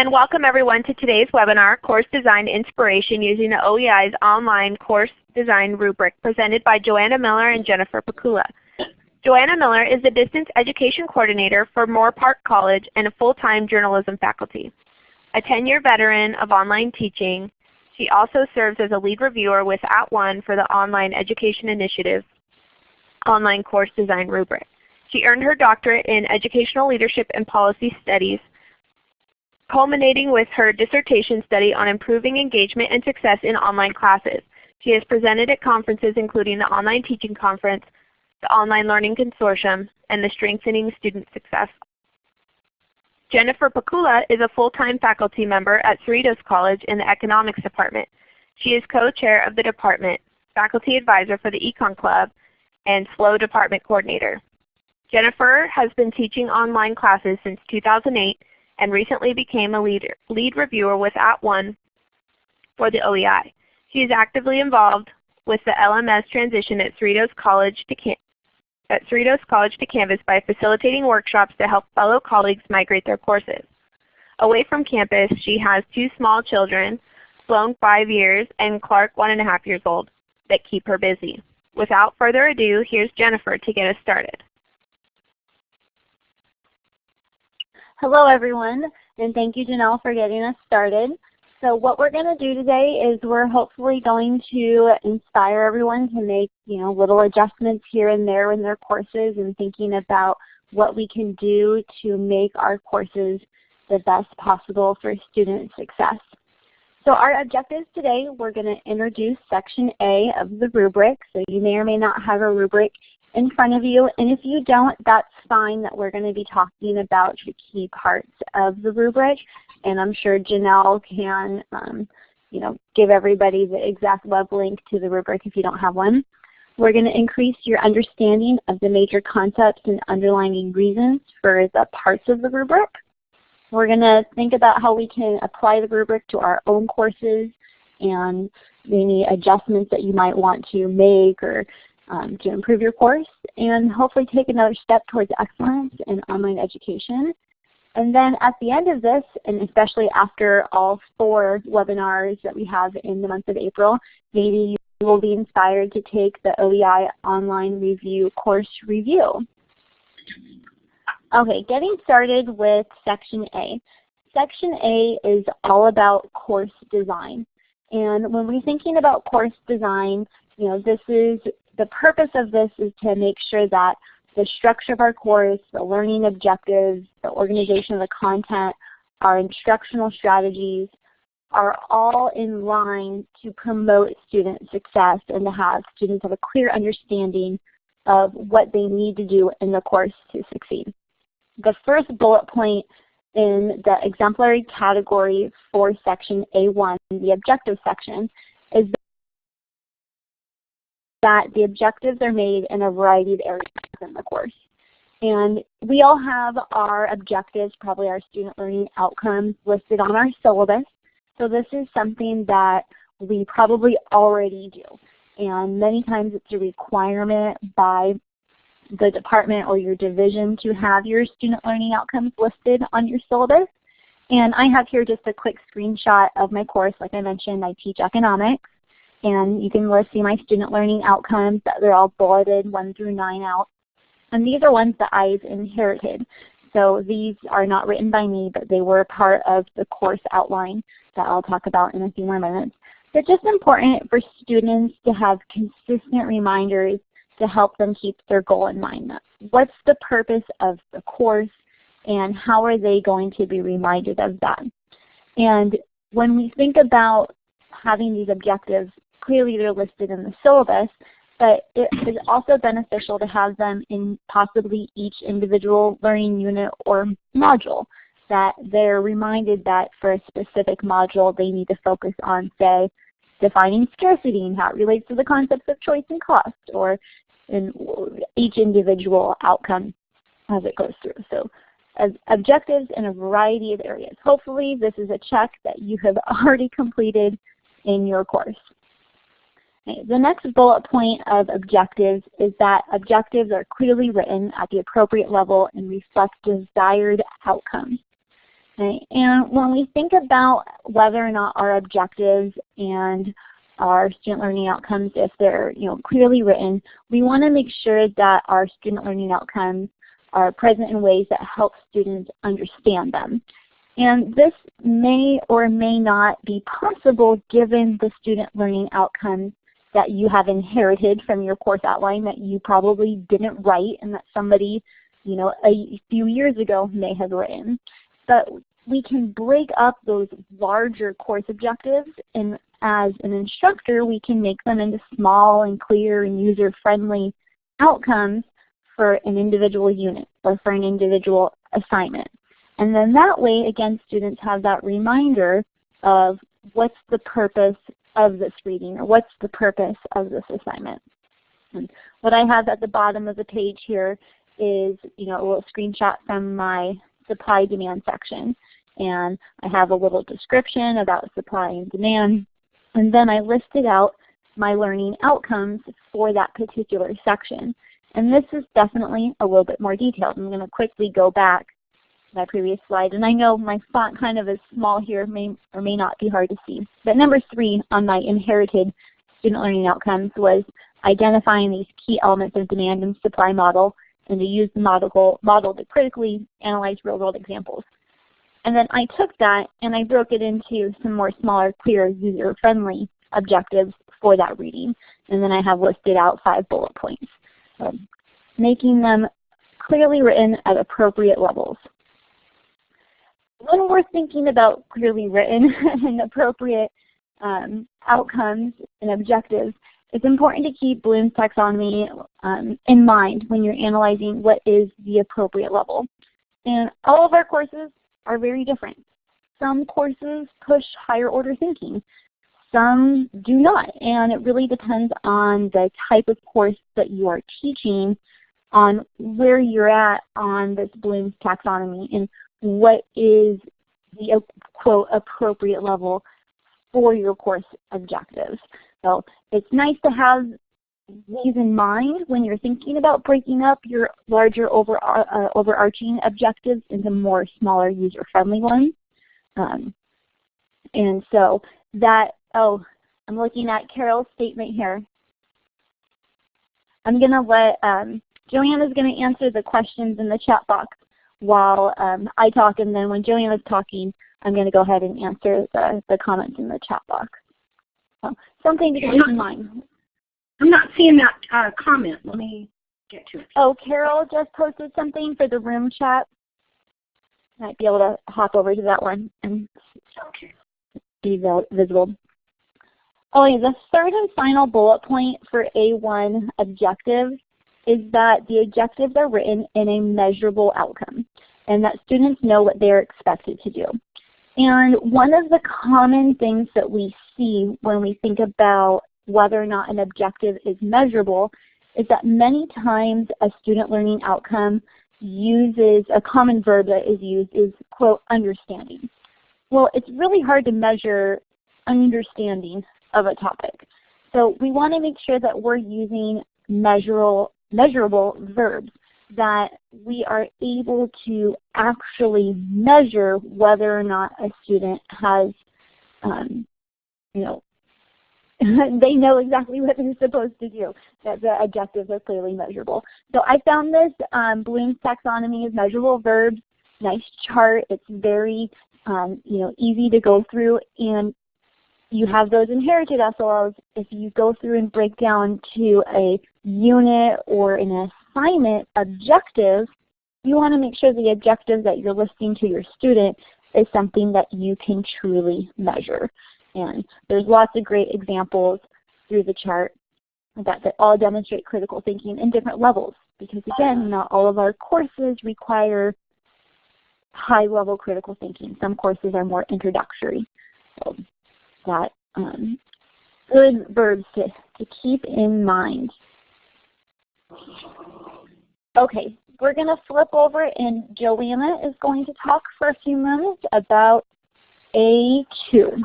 again, welcome everyone to today's webinar, Course Design Inspiration using the OEI's online course design rubric presented by Joanna Miller and Jennifer Pikula. Joanna Miller is the Distance Education Coordinator for Moorpark College and a full-time journalism faculty. A 10-year veteran of online teaching, she also serves as a lead reviewer with At @ONE for the Online Education Initiative online course design rubric. She earned her doctorate in Educational Leadership and Policy Studies, culminating with her dissertation study on improving engagement and success in online classes. She has presented at conferences including the Online Teaching Conference, the Online Learning Consortium, and the Strengthening Student Success. Jennifer Pikula is a full-time faculty member at Cerritos College in the Economics Department. She is co-chair of the department, faculty advisor for the Econ Club, and SLO department coordinator. Jennifer has been teaching online classes since 2008 and recently became a lead, lead reviewer with At @ONE for the OEI. She is actively involved with the LMS transition at Cerritos College to, at Cerritos College to Canvas by facilitating workshops to help fellow colleagues migrate their courses. Away from campus, she has two small children, Sloan 5 years and Clark 1.5 years old, that keep her busy. Without further ado, here's Jennifer to get us started. Hello everyone, and thank you Janelle for getting us started. So what we're going to do today is we're hopefully going to inspire everyone to make you know little adjustments here and there in their courses and thinking about what we can do to make our courses the best possible for student success. So our objectives today, we're going to introduce section A of the rubric. So you may or may not have a rubric in front of you. And if you don't, that's fine that we're going to be talking about the key parts of the rubric. And I'm sure Janelle can um, you know, give everybody the exact web link to the rubric if you don't have one. We're going to increase your understanding of the major concepts and underlying reasons for the parts of the rubric. We're going to think about how we can apply the rubric to our own courses and any adjustments that you might want to make or um, to improve your course and hopefully take another step towards excellence in online education. And then at the end of this, and especially after all four webinars that we have in the month of April, maybe you will be inspired to take the OEI Online Review course review. Okay, getting started with Section A. Section A is all about course design. And when we're thinking about course design, you know, this is the purpose of this is to make sure that the structure of our course, the learning objectives, the organization of the content, our instructional strategies are all in line to promote student success and to have students have a clear understanding of what they need to do in the course to succeed. The first bullet point in the exemplary category for section A1, the objective section, is that the objectives are made in a variety of areas in the course. And we all have our objectives, probably our student learning outcomes listed on our syllabus. So this is something that we probably already do. And many times it's a requirement by the department or your division to have your student learning outcomes listed on your syllabus. And I have here just a quick screenshot of my course. Like I mentioned, I teach economics. And you can see my student learning outcomes. That they're all bulleted 1 through 9 out. And these are ones that I've inherited. So these are not written by me, but they were part of the course outline that I'll talk about in a few more minutes. They're just important for students to have consistent reminders to help them keep their goal in mind. What's the purpose of the course and how are they going to be reminded of that? And when we think about having these objectives, clearly they're listed in the syllabus, but it is also beneficial to have them in possibly each individual learning unit or module that they're reminded that for a specific module they need to focus on, say, defining scarcity and how it relates to the concepts of choice and cost, or in each individual outcome as it goes through. So objectives in a variety of areas. Hopefully this is a check that you have already completed in your course. The next bullet point of objectives is that objectives are clearly written at the appropriate level and reflect desired outcomes. And when we think about whether or not our objectives and our student learning outcomes, if they're you know, clearly written, we want to make sure that our student learning outcomes are present in ways that help students understand them. And this may or may not be possible given the student learning outcomes that you have inherited from your course outline that you probably didn't write and that somebody you know, a few years ago may have written. But we can break up those larger course objectives and as an instructor we can make them into small and clear and user-friendly outcomes for an individual unit or for an individual assignment. And then that way, again, students have that reminder of what's the purpose of this reading or what's the purpose of this assignment. And what I have at the bottom of the page here is you know, a little screenshot from my supply demand section. And I have a little description about supply and demand. And then I listed out my learning outcomes for that particular section. And this is definitely a little bit more detailed. I'm going to quickly go back my previous slide. And I know my font kind of is small here, may or may not be hard to see. But number three on my inherited student learning outcomes was identifying these key elements of demand and supply model and to use the model, model to critically analyze real-world examples. And then I took that and I broke it into some more smaller, clear, user-friendly objectives for that reading. And then I have listed out five bullet points, so making them clearly written at appropriate levels. When we're thinking about clearly written and appropriate um, outcomes and objectives, it's important to keep Bloom's taxonomy um, in mind when you're analyzing what is the appropriate level. And all of our courses are very different. Some courses push higher order thinking. Some do not. And it really depends on the type of course that you are teaching on where you're at on this Bloom's taxonomy and what is the quote appropriate level for your course objectives. So it's nice to have these in mind when you're thinking about breaking up your larger over, uh, overarching objectives into more smaller user-friendly ones. Um, and so that, oh, I'm looking at Carol's statement here. I'm going to let, um, Joanna's going to answer the questions in the chat box while um, I talk, and then when Joanna's talking, I'm going to go ahead and answer the, the comments in the chat box. So something to keep in mind. I'm not seeing that uh, comment. Let me get to it. Oh, Carol just posted something for the room chat. Might be able to hop over to that one and okay. be visible. Oh, yeah, the third and final bullet point for A1 objectives is that the objectives are written in a measurable outcome and that students know what they're expected to do. And one of the common things that we see when we think about whether or not an objective is measurable is that many times a student learning outcome uses, a common verb that is used is, quote, understanding. Well, it's really hard to measure understanding of a topic. So we want to make sure that we're using measurable, measurable verbs that we are able to actually measure whether or not a student has, um, you know, they know exactly what they're supposed to do, that the objectives are clearly measurable. So I found this um, Bloom's taxonomy of measurable verbs, nice chart. It's very um, you know, easy to go through and you have those inherited SLOs. If you go through and break down to a unit or an assignment objective, you want to make sure the objective that you're listing to your student is something that you can truly measure. And there's lots of great examples through the chart that, that all demonstrate critical thinking in different levels. Because again, not all of our courses require high level critical thinking. Some courses are more introductory. So that um, good verbs to, to keep in mind. Okay, we're going to flip over and Joanna is going to talk for a few minutes about A2.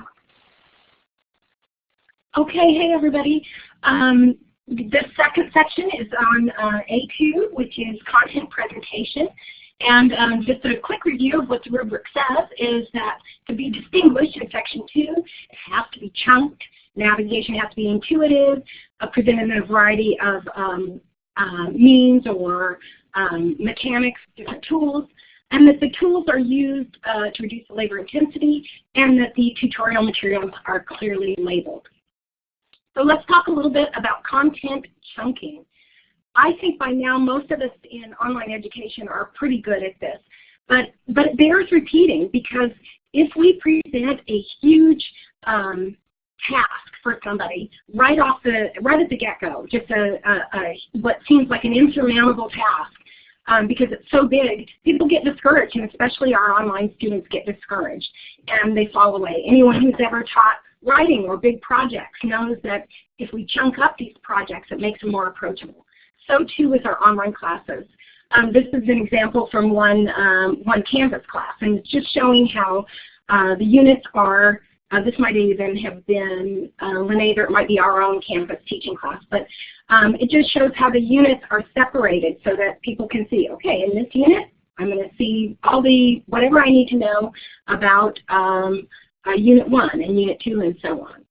Okay, hey everybody. Um, the second section is on uh, A2, which is content presentation. And um, just a quick review of what the rubric says is that to be distinguished in Section 2, it has to be chunked, navigation has to be intuitive, uh, presented in a variety of um, uh, means or um, mechanics, different tools, and that the tools are used uh, to reduce the labor intensity, and that the tutorial materials are clearly labeled. So let's talk a little bit about content chunking. I think by now most of us in online education are pretty good at this, but, but it bears repeating because if we present a huge um, task for somebody right off the right at the get-go, just a, a, a, what seems like an insurmountable task, um, because it's so big, people get discouraged, and especially our online students get discouraged, and they fall away. Anyone who's ever taught writing or big projects knows that if we chunk up these projects, it makes them more approachable. So too with our online classes. Um, this is an example from one, um, one Canvas class, and it's just showing how uh, the units are uh, this might even have been uh, Linnaeus, or it might be our own Canvas teaching class, but um, it just shows how the units are separated so that people can see, okay, in this unit, I'm going to see all the, whatever I need to know about um, uh, Unit 1 and Unit 2 and so on.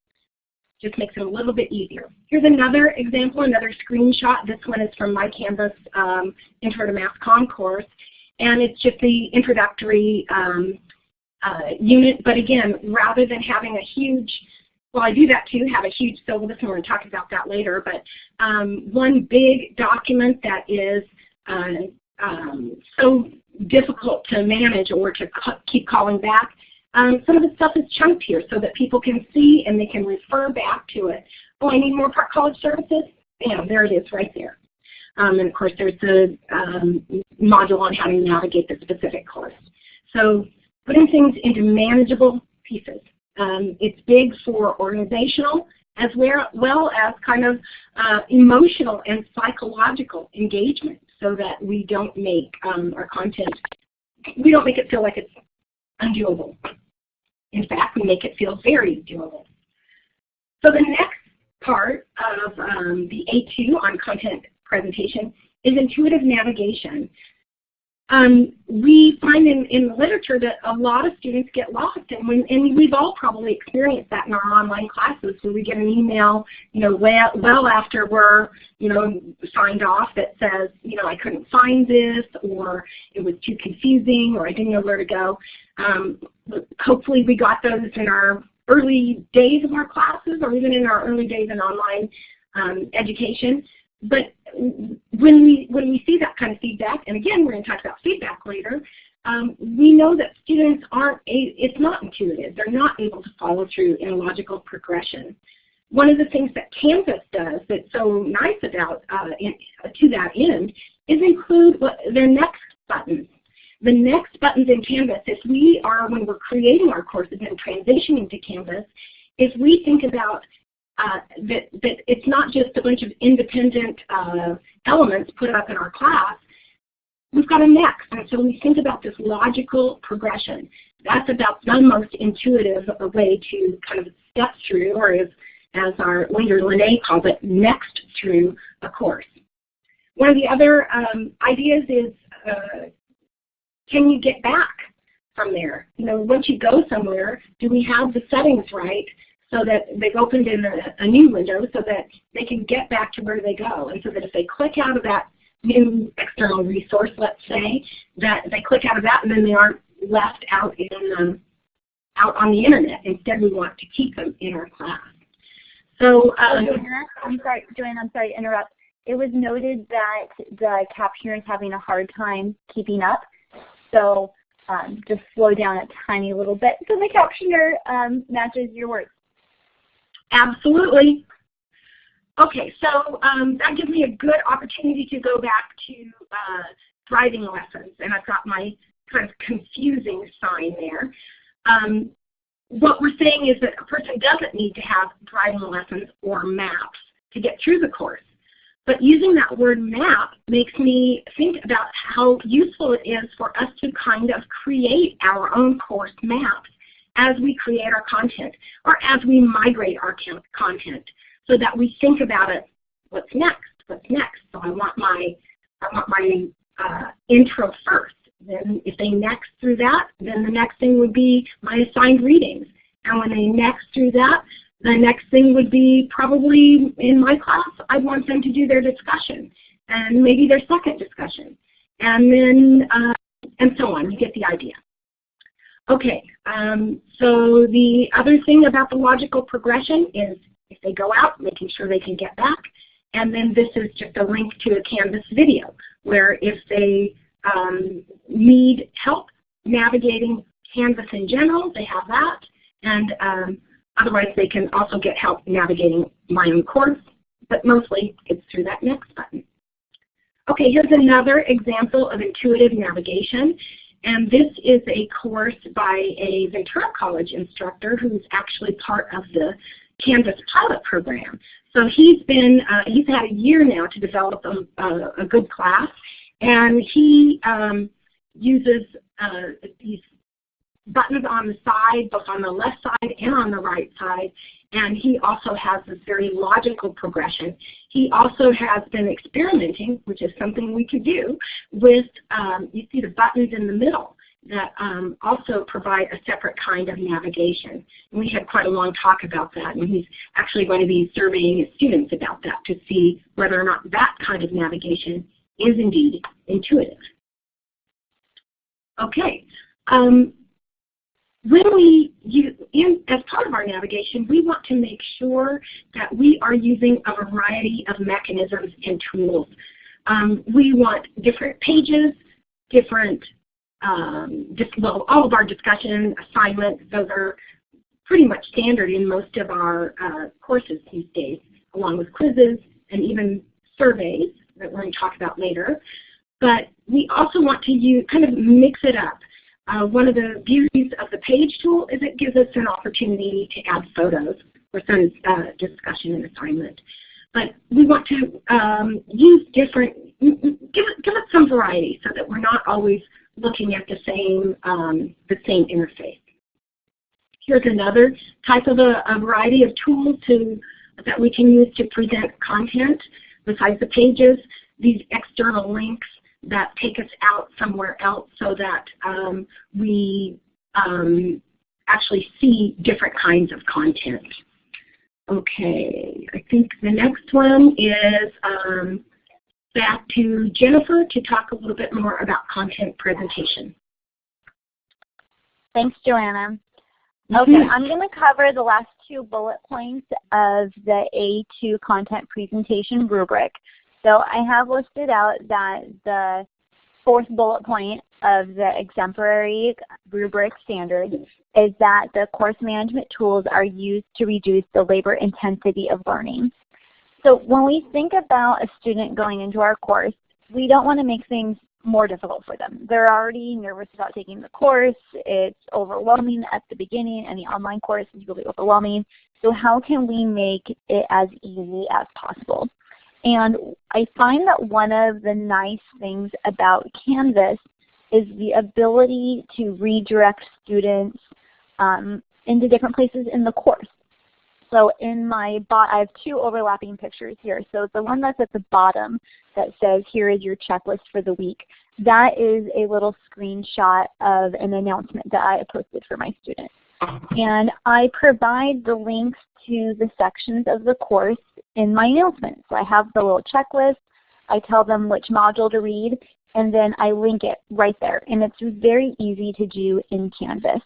Just makes it a little bit easier. Here's another example, another screenshot. This one is from my Canvas um, Intro to Mass Comm course. And it's just the introductory um, uh, unit. But again, rather than having a huge, well I do that too, have a huge syllabus and we're going to talk about that later, but um, one big document that is uh, um, so difficult to manage or to keep calling back, um, some of the stuff is chunked here so that people can see and they can refer back to it. Oh, I need Moorpark College services? Bam, there it is right there. Um, and of course there's a um, module on how to navigate the specific course. So putting things into manageable pieces. Um, it's big for organizational as well as kind of uh, emotional and psychological engagement so that we don't make um, our content, we don't make it feel like it's undoable. In fact, we make it feel very doable. So the next part of um, the A2 on content presentation is intuitive navigation. Um, we find in, in the literature that a lot of students get lost, and, when, and we've all probably experienced that in our online classes where we get an email, you know, well, well after we're, you know, signed off that says, you know, I couldn't find this, or it was too confusing, or I didn't know where to go. Um, hopefully we got those in our early days of our classes, or even in our early days in online um, education. But when we when we see that kind of feedback, and again we're going to talk about feedback later, um, we know that students aren't a, it's not intuitive. They're not able to follow through in a logical progression. One of the things that Canvas does that's so nice about uh, in, to that end is include what, their next buttons. The next buttons in Canvas, if we are, when we're creating our courses and transitioning to Canvas, if we think about uh, that, that it's not just a bunch of independent uh, elements put up in our class. We've got a next, and so we think about this logical progression. That's about the most intuitive way to kind of step through, or as, as our leader Lene calls it, next through a course. One of the other um, ideas is, uh, can you get back from there? You know, once you go somewhere, do we have the settings right so that they've opened in a, a, new window so that they can get back to where they go. And so that if they click out of that new external resource, let's say, that they click out of that and then they aren't left out in um, out on the internet. Instead, we want to keep them in our class. So, um, I'm sorry, Joanne, I'm sorry to interrupt. It was noted that the captioner is having a hard time keeping up. So um, just slow down a tiny little bit so the captioner um, matches your words. Absolutely. Okay, so um, that gives me a good opportunity to go back to uh, driving lessons, and I've got my kind of confusing sign there. Um, what we're saying is that a person doesn't need to have driving lessons or maps to get through the course. But using that word map makes me think about how useful it is for us to kind of create our own course maps as we create our content or as we migrate our content so that we think about it, what's next, what's next? So I want my, I want my uh, intro first. then if they next through that, then the next thing would be my assigned readings. And when they next through that, the next thing would be probably in my class, I'd want them to do their discussion and maybe their second discussion. And then, uh, and so on, you get the idea. Okay, um, so the other thing about the logical progression is if they go out, making sure they can get back. And then this is just a link to a Canvas video where if they um, need help navigating Canvas in general, they have that. And um, otherwise they can also get help navigating my own course, but mostly it's through that next button. Okay, here's another example of intuitive navigation. And this is a course by a Ventura College instructor who's actually part of the Canvas pilot program. So he's been, uh, he's had a year now to develop a, a, a good class. And he um, uses uh, these buttons on the side, both on the left side and on the right side. And he also has this very logical progression. He also has been experimenting, which is something we could do, with, um, you see the buttons in the middle that um, also provide a separate kind of navigation. And we had quite a long talk about that, and he's actually going to be surveying his students about that to see whether or not that kind of navigation is indeed intuitive. Okay, um, when we in, as part of our navigation, we want to make sure that we are using a variety of mechanisms and tools. Um, we want different pages, different, um, well, all of our discussion assignments, those are pretty much standard in most of our uh, courses these days, along with quizzes and even surveys that we're going to talk about later. But we also want to use, kind of mix it up. Uh, one of the beauties of the page tool is it gives us an opportunity to add photos for some uh, discussion and assignment. But we want to um, use different, give it, give some variety so that we're not always looking at the same, um, the same interface. Here's another type of a, a variety of tools to, that we can use to present content besides the pages, these external links that take us out somewhere else so that um, we um, actually see different kinds of content. Okay, I think the next one is um, back to Jennifer to talk a little bit more about content presentation. Thanks, Joanna. Okay, mm-hmm. I'm going to cover the last two bullet points of the A2 content presentation rubric. So I have listed out that the fourth bullet point of the exemplary rubric standard is that the course management tools are used to reduce the labor intensity of learning. So when we think about a student going into our course, we don't want to make things more difficult for them. They're already nervous about taking the course. It's overwhelming at the beginning. Any online course is really overwhelming. So how can we make it as easy as possible? And I find that one of the nice things about Canvas is the ability to redirect students um, into different places in the course. So in my bot, I have two overlapping pictures here. So the one that's at the bottom that says here is your checklist for the week, that is a little screenshot of an announcement that I posted for my students. And I provide the links to the sections of the course in my announcement. So I have the little checklist, I tell them which module to read, and then I link it right there. And it's very easy to do in Canvas.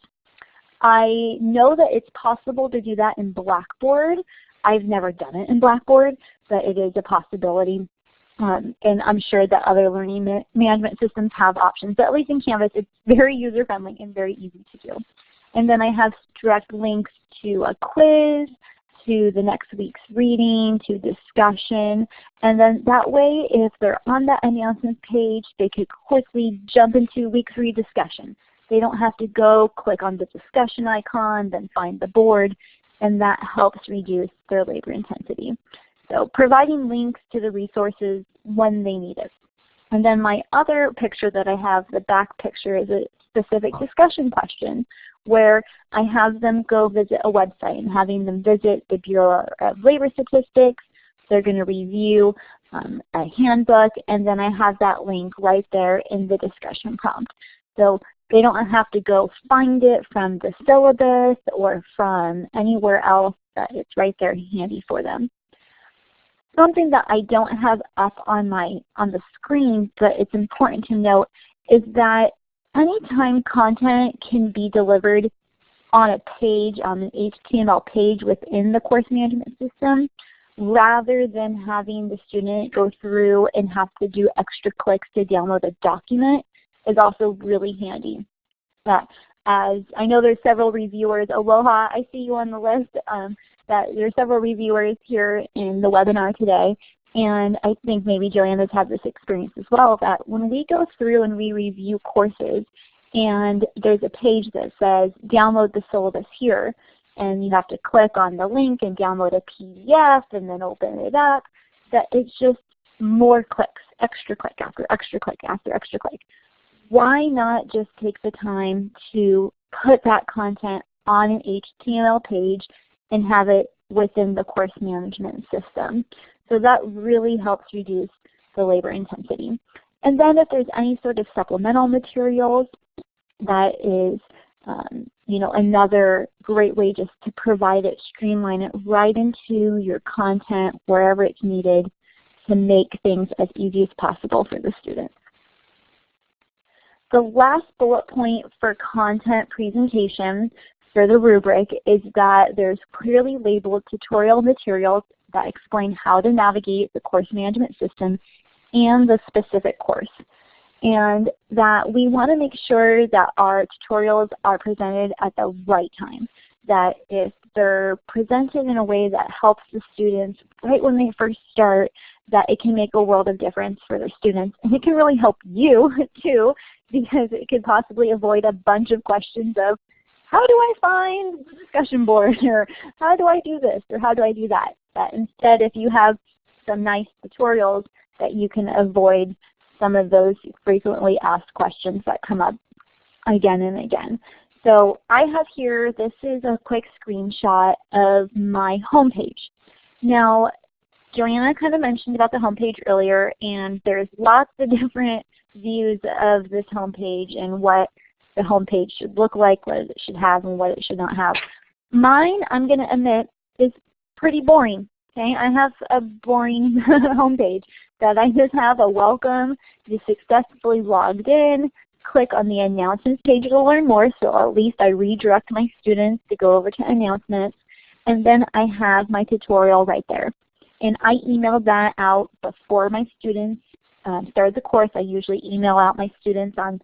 I know that it's possible to do that in Blackboard. I've never done it in Blackboard, but it is a possibility. Um, and I'm sure that other learning ma management systems have options. But at least in Canvas, it's very user-friendly and very easy to do. And then I have direct links to a quiz, to the next week's reading, to discussion. And then that way, if they're on that announcements page, they could quickly jump into week three discussion. They don't have to go click on the discussion icon, then find the board, and that helps reduce their labor intensity. So providing links to the resources when they need it. And then my other picture that I have, the back picture, is a specific discussion question where I have them go visit a website and having them visit the Bureau of Labor Statistics. They're going to review um, a handbook, and then I have that link right there in the discussion prompt. So they don't have to go find it from the syllabus or from anywhere else, that it's right there handy for them. Something that I don't have up on my on the screen, but it's important to note, is that anytime content can be delivered on a page, on an HTML page within the course management system, rather than having the student go through and have to do extra clicks to download a document is also really handy. That as I know there's several reviewers, Aloha, I see you on the list, um, that there's several reviewers here in the webinar today. And I think maybe Joanna's had this experience as well, that when we go through and we review courses and there's a page that says download the syllabus here, and you have to click on the link and download a PDF and then open it up, that it's just more clicks, extra click after extra click after extra click. Why not just take the time to put that content on an HTML page and have it within the course management system? So that really helps reduce the labor intensity. And then if there's any sort of supplemental materials, that is um, you know, another great way just to provide it, streamline it right into your content wherever it's needed to make things as easy as possible for the students. The last bullet point for content presentation for the rubric is that there's clearly labeled tutorial materials that explain how to navigate the course management system and the specific course and that we want to make sure that our tutorials are presented at the right time. That if they're presented in a way that helps the students right when they first start, that it can make a world of difference for their students. And it can really help you too, because it could possibly avoid a bunch of questions of, how do I find the discussion board? Or how do I do this? Or how do I do that? That instead if you have some nice tutorials that you can avoid some of those frequently asked questions that come up again and again. So I have here, this is a quick screenshot of my homepage. Now, Joanna kind of mentioned about the homepage earlier, and there's lots of different views of this homepage and what the homepage should look like, what it should have, and what it should not have. Mine, I'm going to admit, is pretty boring. Okay, I have a boring homepage that I just have a welcome, you successfully logged in, click on the announcements page to learn more, so at least I redirect my students to go over to announcements, and then I have my tutorial right there. And I emailed that out before my students um, started the course. I usually email out my students on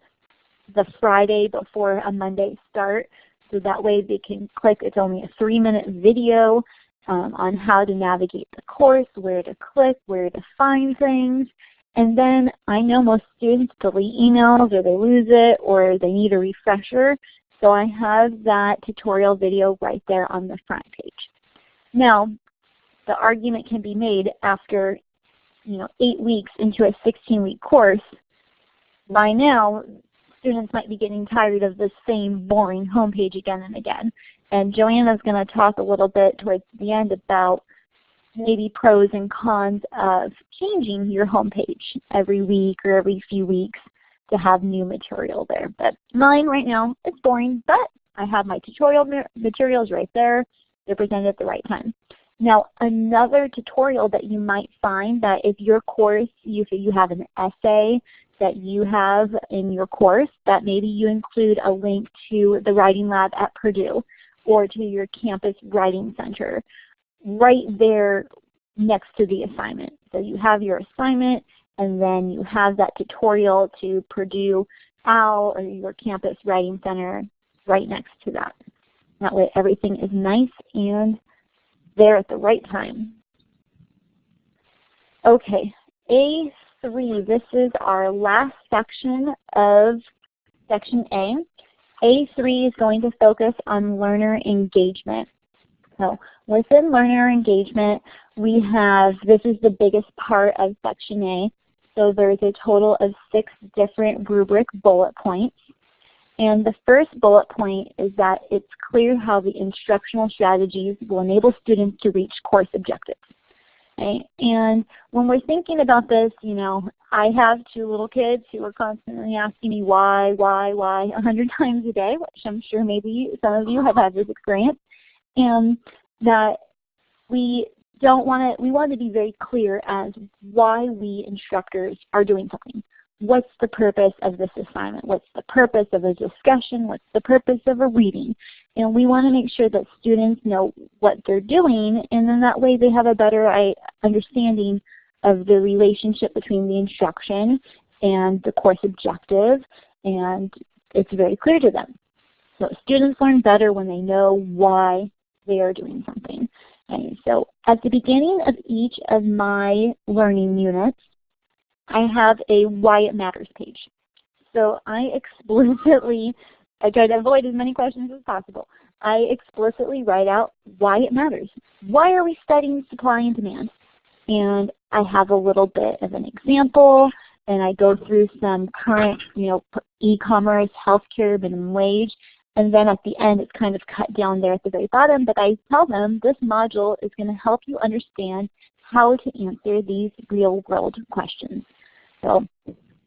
the Friday before a Monday start, so that way they can click. It's only a three minute video um, on how to navigate the course, where to click, where to find things. And then I know most students delete emails or they lose it or they need a refresher. So I have that tutorial video right there on the front page. Now, the argument can be made after you know, eight weeks into a 16-week course, by now students might be getting tired of the same boring homepage again and again. And Joanna is going to talk a little bit towards the end about maybe pros and cons of changing your homepage every week or every few weeks to have new material there. But mine right now is boring, but I have my tutorial materials right there. They're presented at the right time. Now another tutorial that you might find that if your course, if you have an essay that you have in your course, that maybe you include a link to the Writing Lab at Purdue or to your campus writing center right there next to the assignment. So you have your assignment and then you have that tutorial to Purdue OWL or your campus writing center right next to that. That way everything is nice and there at the right time. Okay, A3, this is our last section of section A. A3 is going to focus on learner engagement. So within learner engagement, we have, this is the biggest part of section A. So there's a total of six different rubric bullet points. And the first bullet point is that it's clear how the instructional strategies will enable students to reach course objectives. Right? And when we're thinking about this, you know, I have two little kids who are constantly asking me why, why, why a hundred times a day, which I'm sure maybe some of you have had this experience. And that we don't want to, we want to be very clear as why we instructors are doing something. What's the purpose of this assignment? What's the purpose of a discussion? What's the purpose of a reading? And we want to make sure that students know what they're doing and then that way they have a better understanding of the relationship between the instruction and the course objective and it's very clear to them. So students learn better when they know why they are doing something. Okay, so at the beginning of each of my learning units, I have a why it matters page. So I explicitly, I try to avoid as many questions as possible. I explicitly write out why it matters. Why are we studying supply and demand? And I have a little bit of an example, and I go through some current, you know, e-commerce, healthcare, minimum wage, and then at the end it's kind of cut down there at the very bottom, but I tell them this module is going to help you understand how to answer these real world questions. So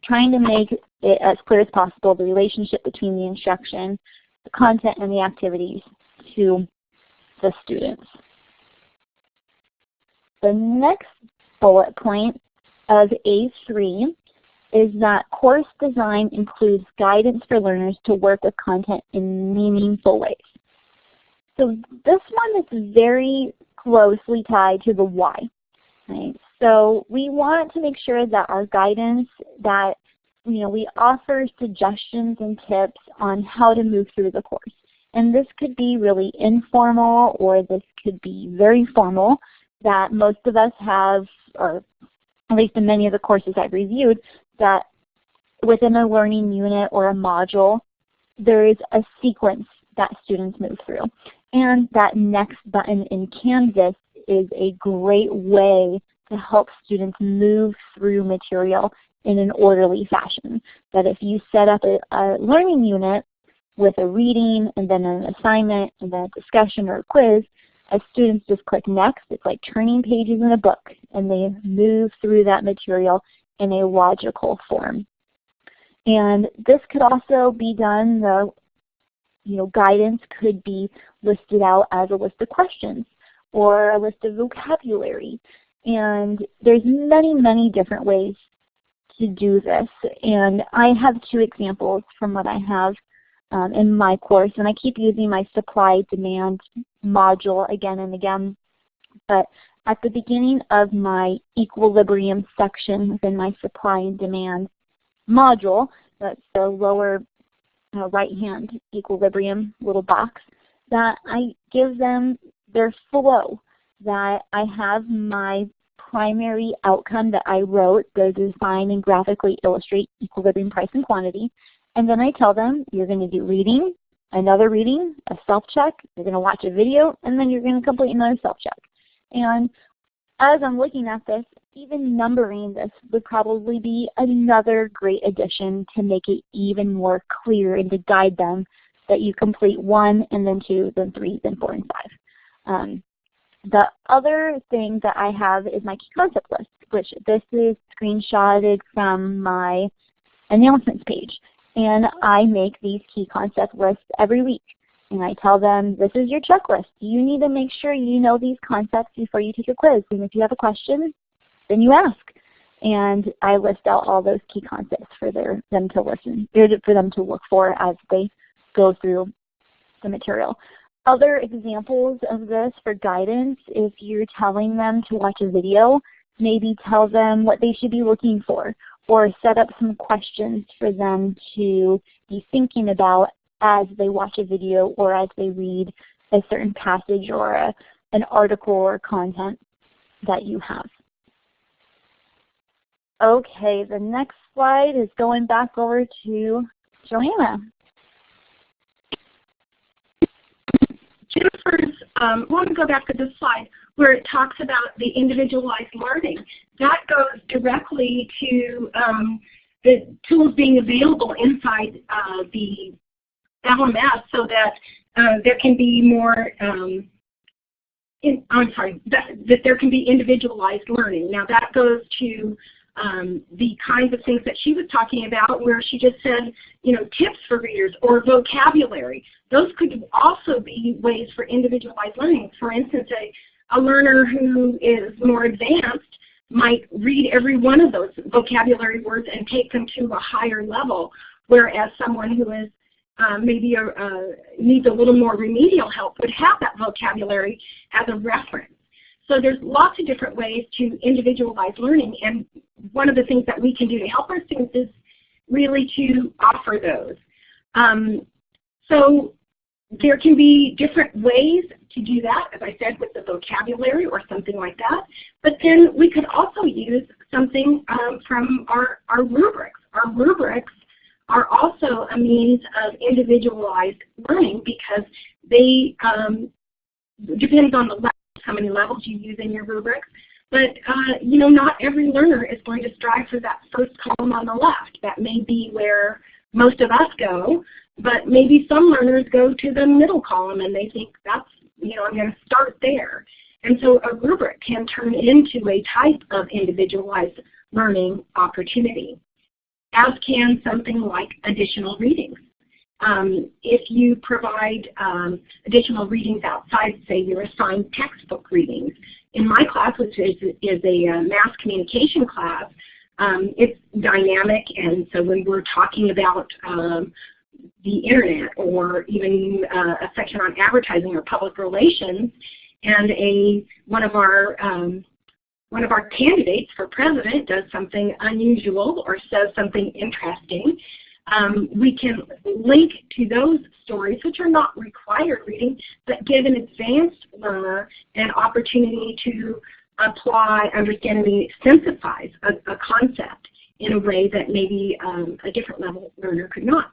trying to make it as clear as possible the relationship between the instruction, the content, and the activities to the students. The next bullet point of A3 is that course design includes guidance for learners to work with content in meaningful ways. So this one is very closely tied to the why. Right? So we want to make sure that our guidance, that you know, we offer suggestions and tips on how to move through the course. And this could be really informal or this could be very formal that most of us have, or at least in many of the courses I've reviewed, that within a learning unit or a module, there is a sequence that students move through. And that next button in Canvas is a great way to help students move through material in an orderly fashion. That if you set up a, a learning unit with a reading and then an assignment and then a discussion or a quiz, as students just click next, it's like turning pages in a book and they move through that material in a logical form. And this could also be done, the you know, guidance could be listed out as a list of questions or a list of vocabulary. And there's many, many different ways to do this. And I have two examples from what I have um, in my course. And I keep using my supply demand module again and again. But at the beginning of my equilibrium section within my supply and demand module, that's the lower uh, right hand equilibrium little box, that I give them their flow, that I have my primary outcome that I wrote, the design and graphically illustrate equilibrium price and quantity, and then I tell them you're going to do reading, another reading, a self-check, you're going to watch a video, and then you're going to complete another self-check. And as I'm looking at this, even numbering this would probably be another great addition to make it even more clear and to guide them that you complete one and then two, then three, then four, and five. Um, the other thing that I have is my key concept list, which this is screenshotted from my announcements page. And I make these key concept lists every week. And I tell them, this is your checklist. You need to make sure you know these concepts before you take a quiz. And if you have a question, then you ask. And I list out all those key concepts for their, them to listen, for them to look for as they go through the material. Other examples of this for guidance, if you're telling them to watch a video, maybe tell them what they should be looking for or set up some questions for them to be thinking about as they watch a video or as they read a certain passage or a, an article or content that you have. Okay, the next slide is going back over to Joanna. Jennifer's, um, I want to go back to this slide where it talks about the individualized learning. That goes directly to um, the tools being available inside uh, the LMS so that uh, there can be more um, in, I'm sorry, that, that there can be individualized learning. Now that goes to um, the kinds of things that she was talking about where she just said, you know, tips for readers or vocabulary. Those could also be ways for individualized learning. For instance, a, a learner who is more advanced might read every one of those vocabulary words and take them to a higher level, whereas someone who is uh, maybe a, uh, needs a little more remedial help would have that vocabulary as a reference. So there's lots of different ways to individualize learning and one of the things that we can do to help our students is really to offer those. Um, so there can be different ways to do that, as I said, with the vocabulary or something like that. But then we could also use something um, from our, our rubrics. Our rubrics are also a means of individualized learning because they um, depends on the how many levels you use in your rubrics. But uh, you know, not every learner is going to strive for that first column on the left. That may be where most of us go, but maybe some learners go to the middle column and they think that's, you know, I'm going to start there. And so a rubric can turn into a type of individualized learning opportunity as can something like additional readings. Um, if you provide um, additional readings outside, say your assigned textbook readings. In my class, which is, is a uh, mass communication class, um, it's dynamic and so when we're talking about um, the internet or even uh, a section on advertising or public relations and a one of our um, one of our candidates for president does something unusual or says something interesting, um, we can link to those stories, which are not required reading, but give an advanced learner an opportunity to apply, understand, and synthesize a, a concept in a way that maybe um, a different level learner could not.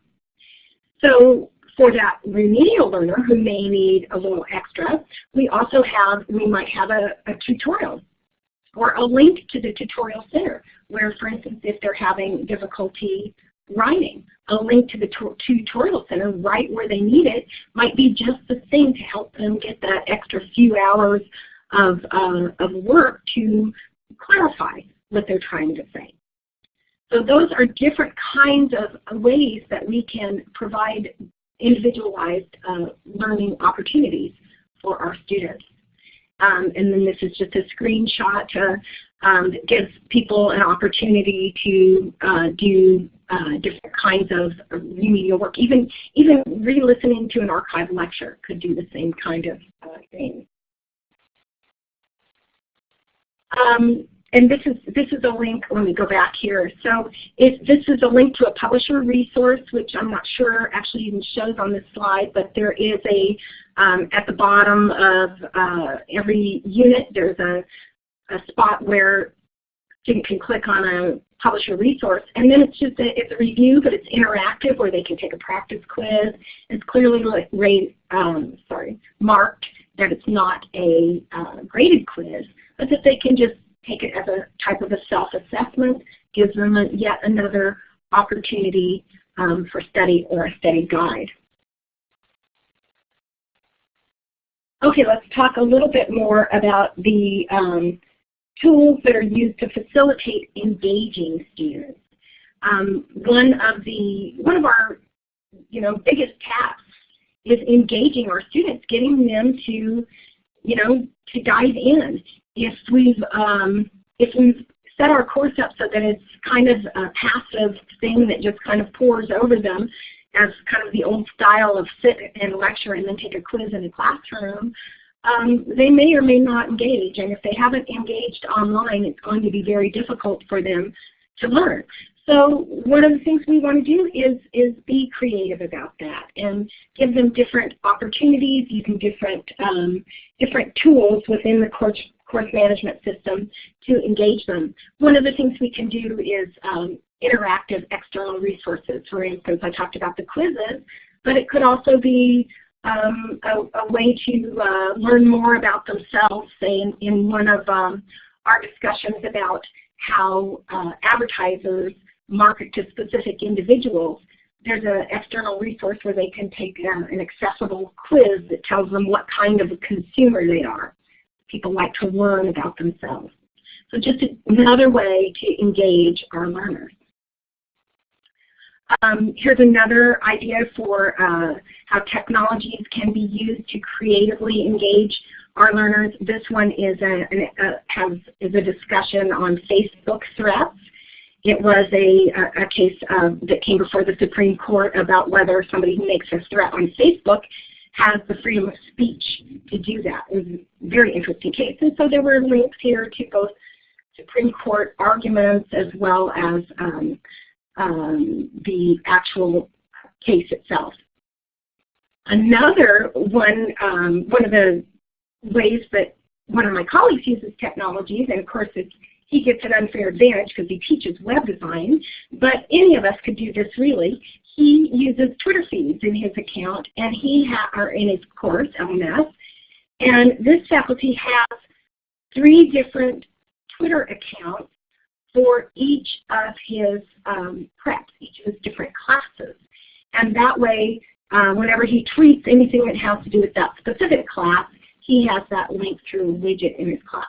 So for that remedial learner who may need a little extra, we also have, we might have a, a tutorial or a link to the tutorial center where, for instance, if they're having difficulty writing, a link to the tutorial center right where they need it might be just the thing to help them get that extra few hours of, uh, of work to clarify what they're trying to say. So those are different kinds of ways that we can provide individualized uh, learning opportunities for our students. Um, and then this is just a screenshot to, um, gives people an opportunity to uh, do uh, different kinds of remedial work. Even even re-listening to an archive lecture could do the same kind of uh, thing. Um, and this is this is a link. Let me go back here. So if this is a link to a publisher resource, which I'm not sure actually even shows on this slide, but there is a um, at the bottom of uh, every unit there's a, a spot where student can click on a publisher resource, and then it's just a, it's a review, but it's interactive where they can take a practice quiz. It's clearly like rate, um, sorry marked that it's not a uh, graded quiz, but that they can just take it as a type of a self-assessment, gives them a, yet another opportunity um, for study or a study guide. Okay, let's talk a little bit more about the um, tools that are used to facilitate engaging students. Um, one of the one of our you know biggest tasks is engaging our students, getting them to you know to dive in if we've um, if we've set our course up so that it's kind of a passive thing that just kind of pours over them as kind of the old style of sit and lecture and then take a quiz in a classroom, um, they may or may not engage. And if they haven't engaged online, it's going to be very difficult for them to learn. So one of the things we want to do is, is be creative about that and give them different opportunities using different, um, different tools within the course, course management system to engage them. One of the things we can do is um, interactive external resources. For instance, I talked about the quizzes, but it could also be um, a, a, way to uh, learn more about themselves, in, in one of um, our discussions about how uh, advertisers market to specific individuals, there's an external resource where they can take uh, an accessible quiz that tells them what kind of a consumer they are. people like to learn about themselves. So just another way to engage our learners. Um, here's another idea for uh, how technologies can be used to creatively engage our learners. This one is a, a, has, is a discussion on Facebook threats. It was a, a case that came before the Supreme Court about whether somebody who makes a threat on Facebook has the freedom of speech to do that. It was a very interesting case. And so there were links here to both Supreme Court arguments as well as um, um, the actual case itself. Another one, um, one of the ways that one of my colleagues uses technologies, and of course he gets an unfair advantage because he teaches web design, but any of us could do this really. He uses Twitter feeds in his account, and he or in his course, LMS, and this faculty has three different Twitter accounts for each of his um, preps, each of his different classes. And that way, uh, whenever he tweets anything that has to do with that specific class, he has that link through a widget in his class.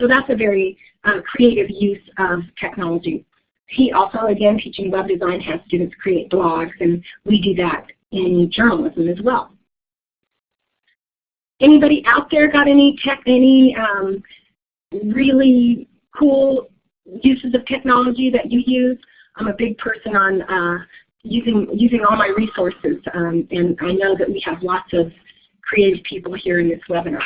So that's a very uh, creative use of technology. He also, again, teaching web design, has students create blogs, and we do that in journalism as well. Anybody out there got any tech, any um, really cool uses of technology that you use. I'm a big person on uh, using using all my resources, um, and I know that we have lots of creative people here in this webinar.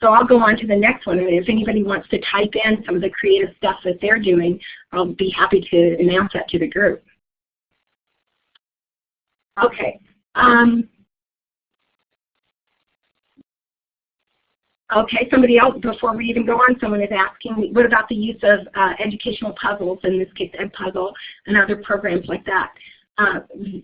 So I'll go on to the next one, and if anybody wants to type in some of the creative stuff that they're doing, I'll be happy to announce that to the group. Okay. Um, Okay, somebody else, before we even go on, someone is asking, what about the use of uh, educational puzzles, in this case Edpuzzle, and other programs like that? Uh,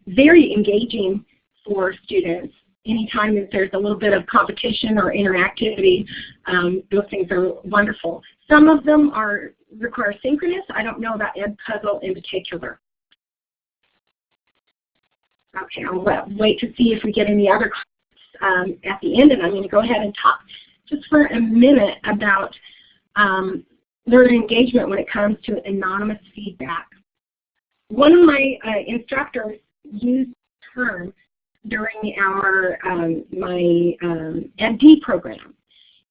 very engaging for students. Anytime that there's a little bit of competition or interactivity, um, those things are wonderful. Some of them are require synchronous. I don't know about Edpuzzle in particular. Okay, I'll wait to see if we get any other um, at the end, and I'm going to go ahead and talk just for a minute about um, learner engagement when it comes to anonymous feedback. One of my uh, instructors used the term during our um, my um, MD program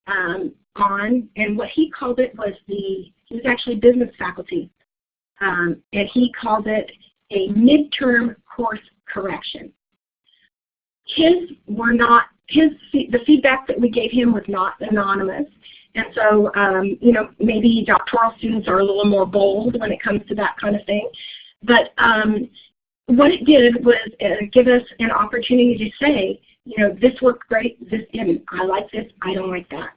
um, on, and what he called it was the, he was actually business faculty, um, and he called it a midterm course correction. His were not his the feedback that we gave him was not anonymous. And so, um, you know, maybe doctoral students are a little more bold when it comes to that kind of thing. But um, what it did was uh, give us an opportunity to say, you know, this worked great, this didn't. I like this, I don't like that.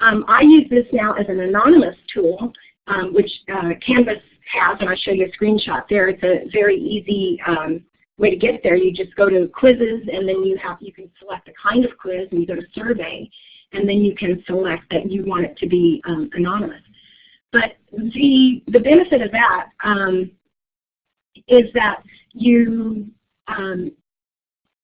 Um, I use this now as an anonymous tool, um, which uh, Canvas has, and I'll show you a screenshot there. It's a very easy um, way to get there, you just go to quizzes and then you have you can select the kind of quiz and you go to survey and then you can select that you want it to be um, anonymous. But the the benefit of that um, is that you um,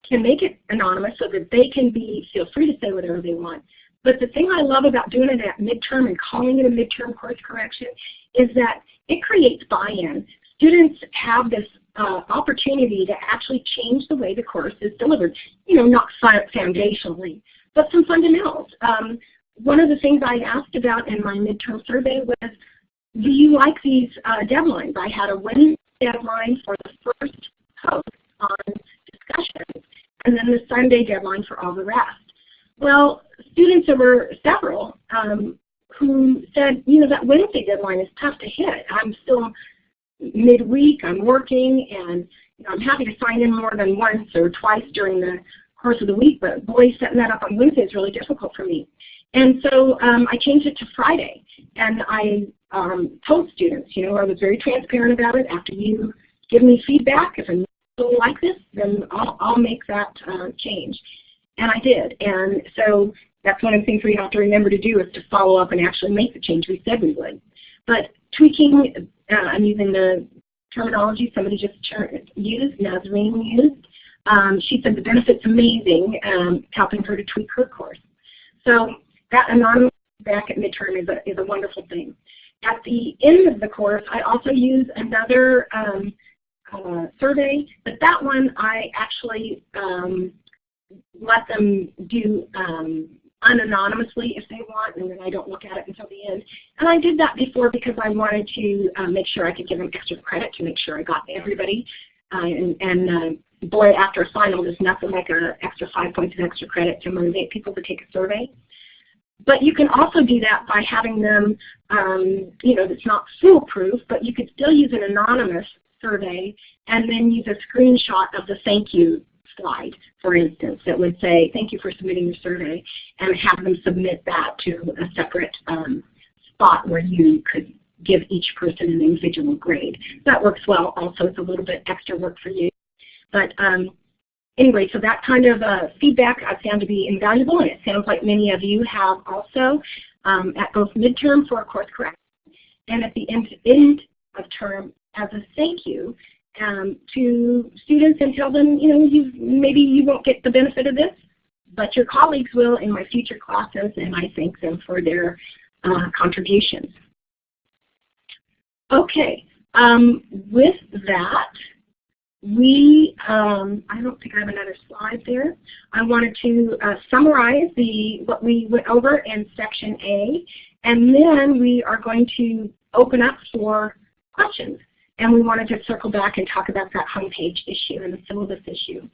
can make it anonymous so that they can be feel free to say whatever they want. But the thing I love about doing it at midterm and calling it a midterm course correction is that it creates buy-in. Students have this uh, opportunity to actually change the way the course is delivered. You know, not foundationally, but some fundamentals. Um, one of the things I asked about in my midterm survey was, do you like these uh, deadlines? I had a Wednesday deadline for the first post on discussions, and then the Sunday deadline for all the rest. Well, students, there were several um, who said, you know, that Wednesday deadline is tough to hit. I'm still midweek, I'm working, and you know, I'm happy to sign in more than once or twice during the course of the week, but boy, setting that up on Wednesday is really difficult for me. And so um, I changed it to Friday, and I um, told students, you know, I was very transparent about it. After you give me feedback, if I don't like this, then I'll, I'll make that uh, change. And I did. And so that's one of the things we have to remember to do is to follow up and actually make the change we said we would. But tweaking uh, I'm using the terminology somebody just used, Nazreen used. Um, she said the benefit's amazing, um, helping her to tweak her course. So that anonymous back at midterm is a, is a wonderful thing. At the end of the course, I also use another um, uh, survey, but that one I actually um, let them do um, unanonymously if they want, and then I don't look at it until the end. And I did that before because I wanted to uh, make sure I could give them extra credit to make sure I got everybody. Uh, and, and uh, boy, after a final, there's nothing like an extra five points of extra credit to motivate people to take a survey. But you can also do that by having them, um, you know, it's not foolproof, but you could still use an anonymous survey and then use a screenshot of the thank you slide, for instance, that would say, thank you for submitting your survey, and have them submit that to a separate um, spot where you could give each person an individual grade. That works well also. It's a little bit extra work for you. But um, anyway, so that kind of uh, feedback I found to be invaluable, and it sounds like many of you have also um, at both midterm for course correction and at the end, end of term as a thank you um, to students and tell them, you know, you maybe you won't get the benefit of this, but your colleagues will in my future classes, and I thank them for their uh, contributions. Okay, um, with that, we, um, I don't think I have another slide there. I wanted to uh, summarize the what we went over in section A, and then we are going to open up for questions. And we wanted to circle back and talk about that homepage issue and the syllabus issue.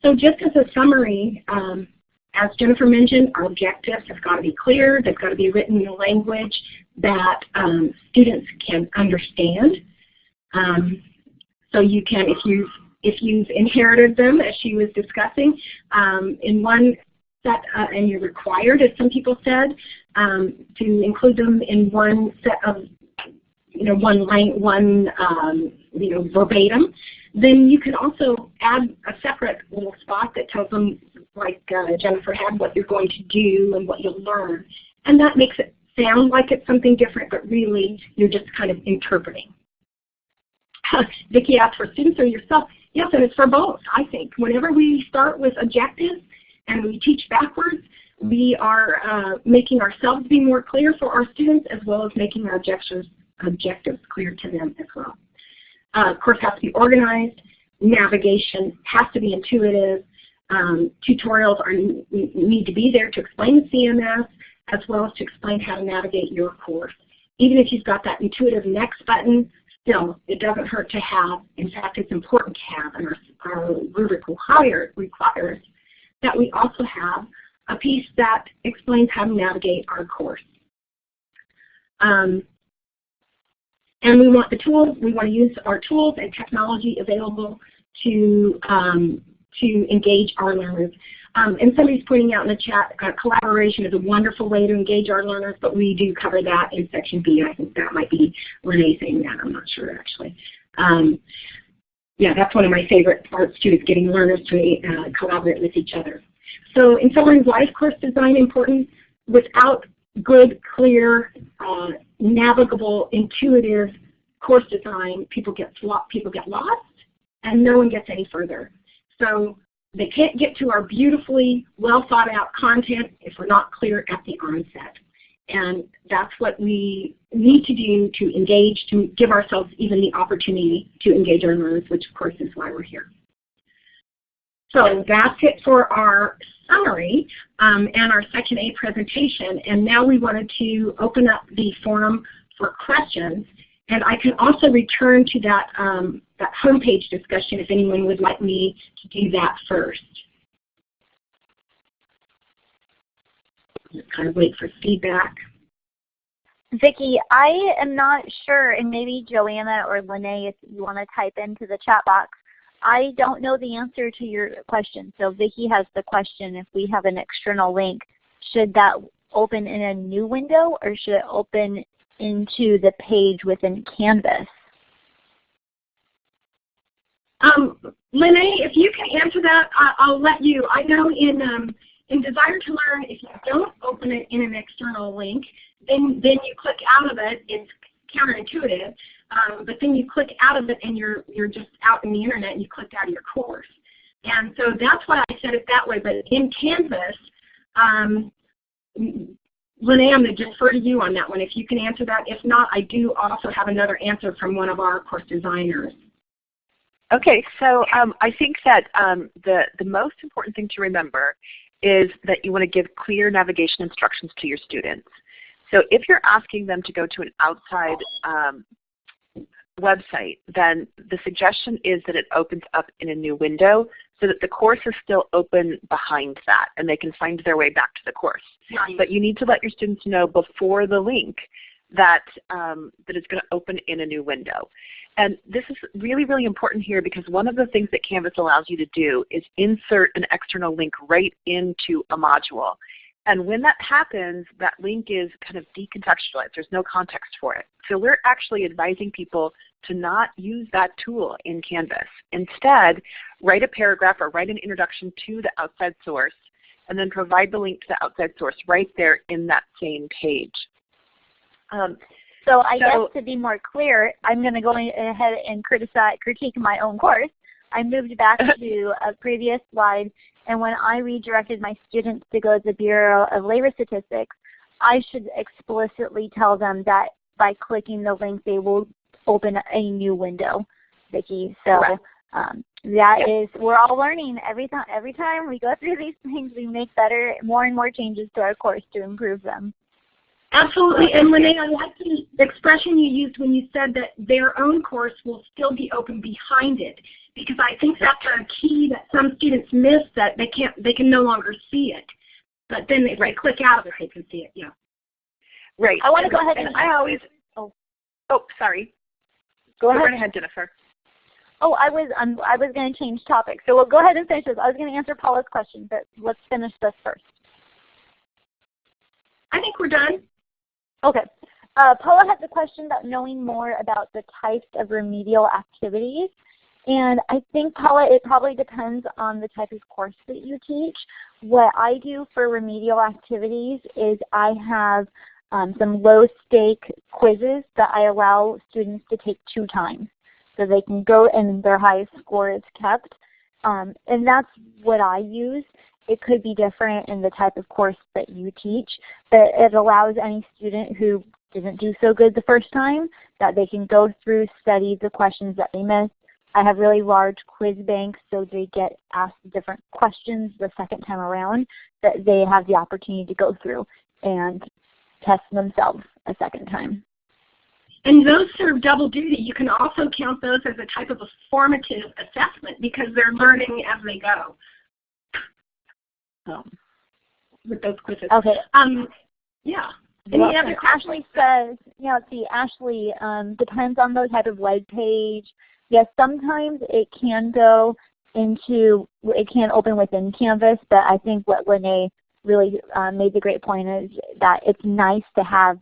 So just as a summary, um, as Jennifer mentioned, our objectives have got to be clear. They've got to be written in a language that um, students can understand. Um, so you can, if you've, if you've inherited them, as she was discussing, um, in one set, uh, and you're required, as some people said, um, to include them in one set of you know, one line, one um, you know, verbatim, then you can also add a separate little spot that tells them, like uh, Jennifer had, what you're going to do and what you'll learn. And that makes it sound like it's something different, but really you're just kind of interpreting. Vicki asked for students or yourself. Yes, and it's for both, I think. Whenever we start with objectives and we teach backwards, we are uh, making ourselves be more clear for our students as well as making our objectives objectives clear to them as well. Uh, course has to be organized. Navigation has to be intuitive. Um, tutorials are, need to be there to explain the CMS as well as to explain how to navigate your course. Even if you've got that intuitive next button, still, it doesn't hurt to have. In fact, it's important to have, and our, our rubric requires that we also have a piece that explains how to navigate our course. Um, and we want the tools, we want to use our tools and technology available to, um, to engage our learners. Um, and somebody's pointing out in the chat, uh, collaboration is a wonderful way to engage our learners, but we do cover that in section B. I think that might be Renee saying that, I'm not sure actually. Um, yeah, that's one of my favorite parts too, is getting learners to uh, collaborate with each other. So in why is course design important? Without good, clear, uh, navigable, intuitive course design, people get people get lost, and no one gets any further. So they can't get to our beautifully well thought out content if we're not clear at the onset. And that's what we need to do to engage, to give ourselves even the opportunity to engage our learners, which of course is why we're here. So that's it for our summary um, and our Section A presentation. And now we wanted to open up the forum for questions. And I can also return to that, um, that homepage discussion if anyone would like me to do that first. Just kind of wait for feedback. Vicki, I am not sure, and maybe Joanna or Lene, if you want to type into the chat box, I don't know the answer to your question. So Vicki has the question, if we have an external link, should that open in a new window or should it open into the page within Canvas? Um, Lene, if you can answer that, I, will let you. I know in um, in Desire to Learn, if you don't open it in an external link, then then you click out of it. It's counterintuitive. Um, but then you click out of it and you're, you're just out in the internet and you clicked out of your course. And so that's why I said it that way. But in Canvas, um, I'm going to defer to you on that one if you can answer that. If not, I do also have another answer from one of our course designers. Okay, so um, I think that um, the, the most important thing to remember is that you want to give clear navigation instructions to your students. So if you're asking them to go to an outside um, website, then the suggestion is that it opens up in a new window so that the course is still open behind that and they can find their way back to the course. But you need to let your students know before the link that, um, that it's going to open in a new window. And this is really, really important here because one of the things that Canvas allows you to do is insert an external link right into a module. And when that happens, that link is kind of decontextualized. There's no context for it. So we're actually advising people to not use that tool in Canvas. Instead, write a paragraph or write an introduction to the outside source and then provide the link to the outside source right there in that same page. Um, so I so, guess to be more clear, I'm going to go ahead and criticize, critique my own course. I moved back to a previous slide and when I redirected my students to go to the Bureau of Labor Statistics, I should explicitly tell them that by clicking the link they will open a new window, Vicki. So um, that yep. is, we're all learning every time. Every time we go through these things, we make better, more and more changes to our course to improve them. Absolutely. And Lene, I like the expression you used when you said that their own course will still be open behind it because I think that's a key that some students miss that they can't they can no longer see it. But then if right. they click out of it they can see it, yeah. Right. I want to go ahead and, and I always oh oh sorry. Go, go ahead. right ahead, Jennifer. Oh, I was um, I was going to change topics. So we'll go ahead and finish this. I was going to answer Paula's question, but let's finish this first. I think we're done. Okay. Uh, Paula has a question about knowing more about the types of remedial activities. And I think, Paula, it probably depends on the type of course that you teach. What I do for remedial activities is I have um, some low stake quizzes that I allow students to take two times. So they can go and their highest score is kept. Um, and that's what I use. It could be different in the type of course that you teach, but it allows any student who didn't do so good the first time that they can go through, study the questions that they missed. I have really large quiz banks so they get asked different questions the second time around that they have the opportunity to go through and test themselves a second time. And those serve double duty. You can also count those as a type of a formative assessment because they're learning as they go um, with those quizzes. Okay. Um, yeah. Any well, Ashley says, you know, see, Ashley, um, depends on the type of web page. Yes, sometimes it can go into, it can open within Canvas, but I think what Lene really uh, made the great point is that it's nice to have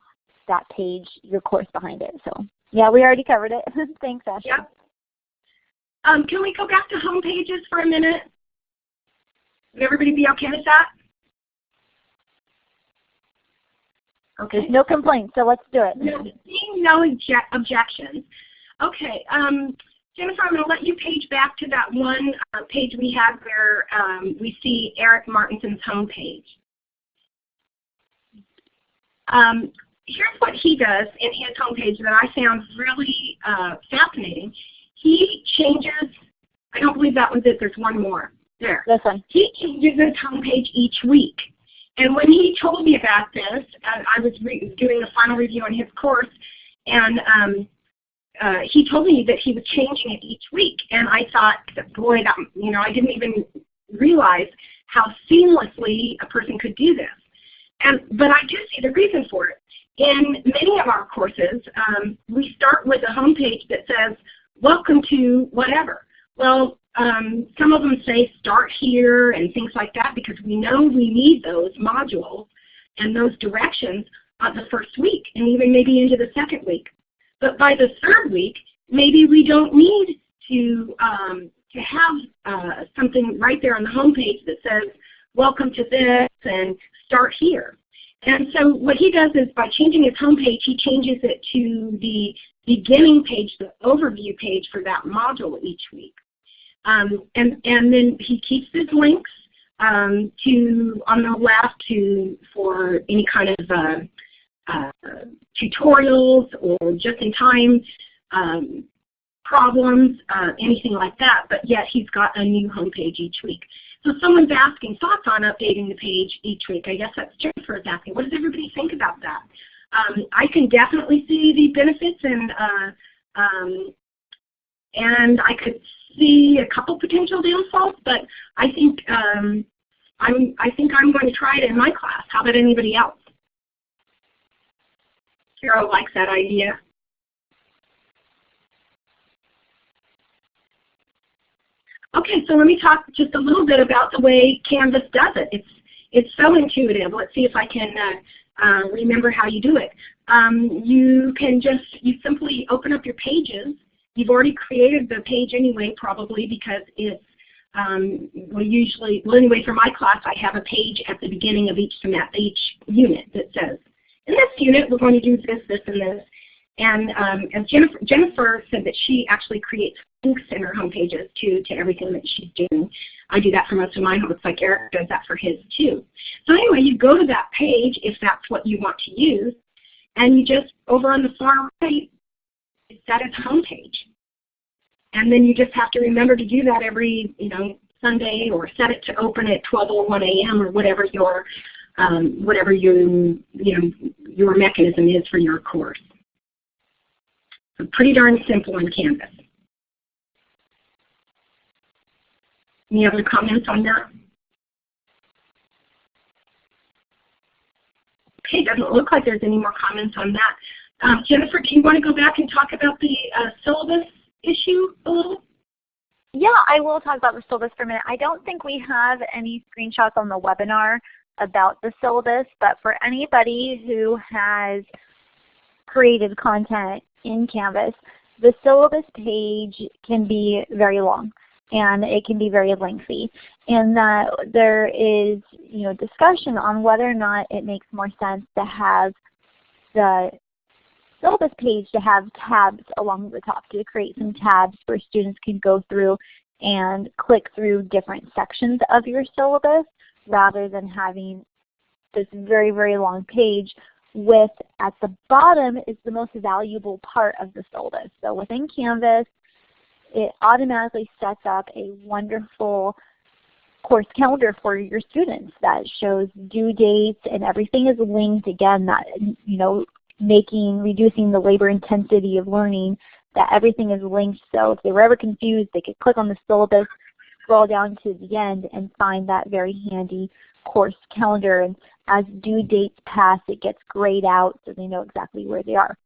that page, your course behind it. So yeah, we already covered it. Thanks, Ashley. Yeah. Um, can we go back to home pages for a minute? Would everybody be okay with that? Okay. No complaints, so let's do it. No, seeing no objections. Okay, um, Jennifer, I'm going to let you page back to that one uh, page we had where um, we see Eric Martinson's homepage. Um, here's what he does in his homepage that I found really uh, fascinating. He changes, I don't believe that was it, there's one more. There. One. He changes his homepage each week. And when he told me about this, uh, I was doing a final review on his course, and um, uh, he told me that he was changing it each week. And I thought, boy, that, you know, I didn't even realize how seamlessly a person could do this. And, but I do see the reason for it. In many of our courses, um, we start with a homepage that says, welcome to whatever. Well, um, some of them say start here and things like that because we know we need those modules and those directions on the first week and even maybe into the second week. But by the third week, maybe we don't need to, um, to have uh, something right there on the home page that says welcome to this and start here. And so what he does is by changing his home page, he changes it to the beginning page, the overview page for that module each week. Um, and, and then he keeps his links um, to on the left to for any kind of uh, uh, tutorials or just-in-time um, problems, uh, anything like that, but yet he's got a new homepage each week. So someone's asking thoughts on updating the page each week. I guess that's Jennifer's asking. What does everybody think about that? Um, I can definitely see the benefits and uh, um, and I could see a couple potential downfalls, but I think um, I'm I think I'm going to try it in my class. How about anybody else? Carol likes that idea. Okay, so let me talk just a little bit about the way Canvas does it. It's it's so intuitive. Let's see if I can uh, uh, remember how you do it. Um, you can just you simply open up your pages. You've already created the page anyway, probably because it's um, we usually well anyway for my class I have a page at the beginning of each each unit that says in this unit we're going to do this, this, and this. And um, as Jennifer, Jennifer said that she actually creates links in her home pages too to everything that she's doing. I do that for most of mine. Looks like Eric does that for his too. So anyway, you go to that page if that's what you want to use, and you just over on the far right, set its home page. And then you just have to remember to do that every you know Sunday or set it to open at 12:01 a.m. or whatever your um, whatever your you know your mechanism is for your course. So pretty darn simple in Canvas. Any other comments on that? Okay, it doesn't look like there's any more comments on that. Um, Jennifer, do you want to go back and talk about the uh, syllabus issue a little? Yeah, I will talk about the syllabus for a minute. I don't think we have any screenshots on the webinar about the syllabus, but for anybody who has created content in Canvas, the syllabus page can be very long and it can be very lengthy. And that there is you know, discussion on whether or not it makes more sense to have the syllabus page to have tabs along the top to create some tabs where students can go through and click through different sections of your syllabus rather than having this very, very long page with at the bottom is the most valuable part of the syllabus. So within Canvas, it automatically sets up a wonderful course calendar for your students that shows due dates and everything is linked again that you know making reducing the labor intensity of learning that everything is linked so if they were ever confused they could click on the syllabus scroll down to the end and find that very handy course calendar and as due dates pass it gets grayed out so they know exactly where they are.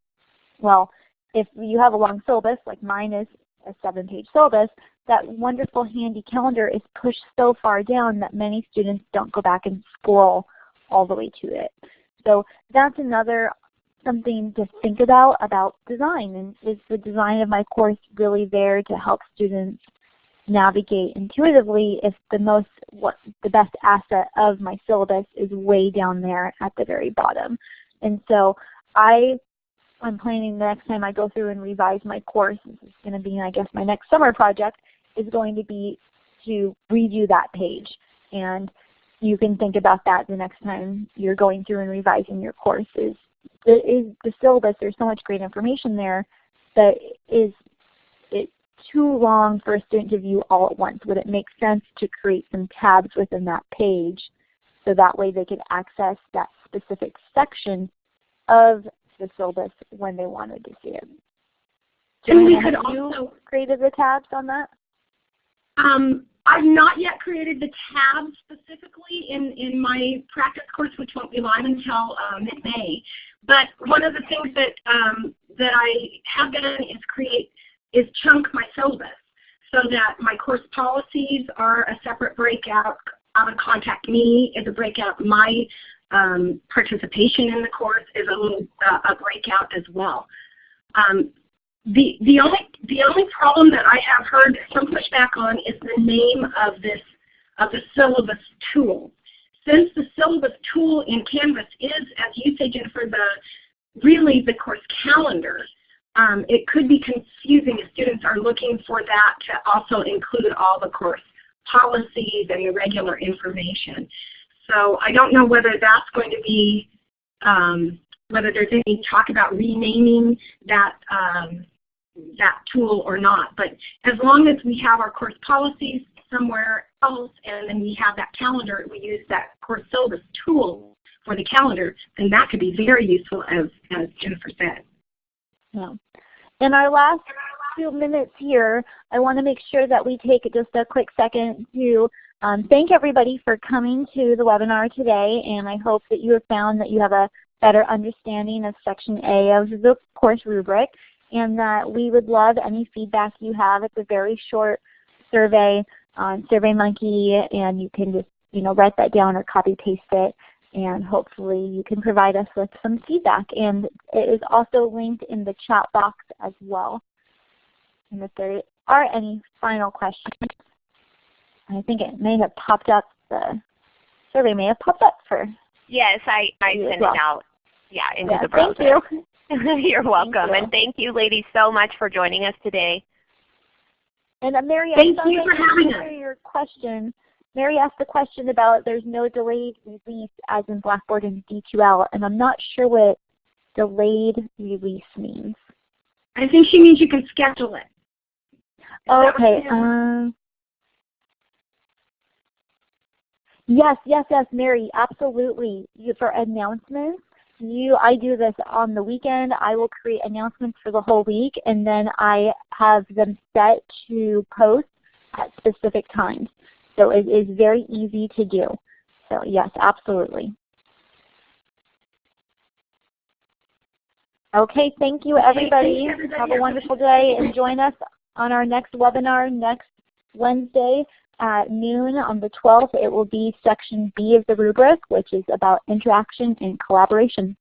Well if you have a long syllabus like mine is a seven page syllabus, that wonderful handy calendar is pushed so far down that many students don't go back and scroll all the way to it. So that's another something to think about about design and is the design of my course really there to help students navigate intuitively if the most what the best asset of my syllabus is way down there at the very bottom. And so I I'm planning the next time I go through and revise my course, this is going to be I guess my next summer project, is going to be to redo that page. And you can think about that the next time you're going through and revising your courses. Is the syllabus, there's so much great information there that is it too long for a student to view all at once? Would it make sense to create some tabs within that page so that way they could access that specific section of the syllabus when they wanted to see it. And we could also created the tabs on that? Um, I've not yet created the tabs specifically in, in my practice course, which won't be live until uh, mid-May. But one of the things that um, that I have done is create is chunk my syllabus so that my course policies are a separate breakout. How to contact me is a breakout. My um, participation in the course is a little uh, a breakout as well. Um, the the only the only problem that I have heard some pushback on is the name of this of the syllabus tool. Since the syllabus tool in Canvas is, as you say, Jennifer, the really the course calendar, um, it could be confusing if students are looking for that to also include all the course policies and the regular information. So I don't know whether that's going to be, um, whether there's any talk about renaming that, um, that tool or not. But as long as we have our course policies somewhere else and then we have that calendar, we use that course syllabus tool for the calendar, then that could be very useful as, as Jennifer said. Yeah. In our last few minutes here, I want to make sure that we take just a quick second to um, thank everybody for coming to the webinar today, and I hope that you have found that you have a better understanding of Section A of the course rubric, and that we would love any feedback you have. It's a very short survey on SurveyMonkey, and you can just you know write that down or copy paste it and hopefully you can provide us with some feedback. And it is also linked in the chat box as well. And if there are any final questions, I think it may have popped up, the survey may have popped up for Yes, I, I You as sent well. it out yeah, into yeah, the browser. Thank you. You're welcome. you. And thank you ladies so much for joining us today. And uh, Mary, I Thank saw you for having us. answer Your question. Mary asked a question about there's no delayed release as in Blackboard and D2L, and I'm not sure what delayed release means. I think she means you can schedule it. That what okay. Um, yes, yes, yes, Mary, absolutely. You, for announcements, you, I do this on the weekend. I will create announcements for the whole week, and then I have them set to post at specific times. So it is very easy to do. So yes, absolutely. Okay, thank you Okay, thank you, everybody. Have a wonderful day and join us on our next webinar next Wednesday at noon on the 12th. It will be section B of the rubric, which is about interaction and collaboration.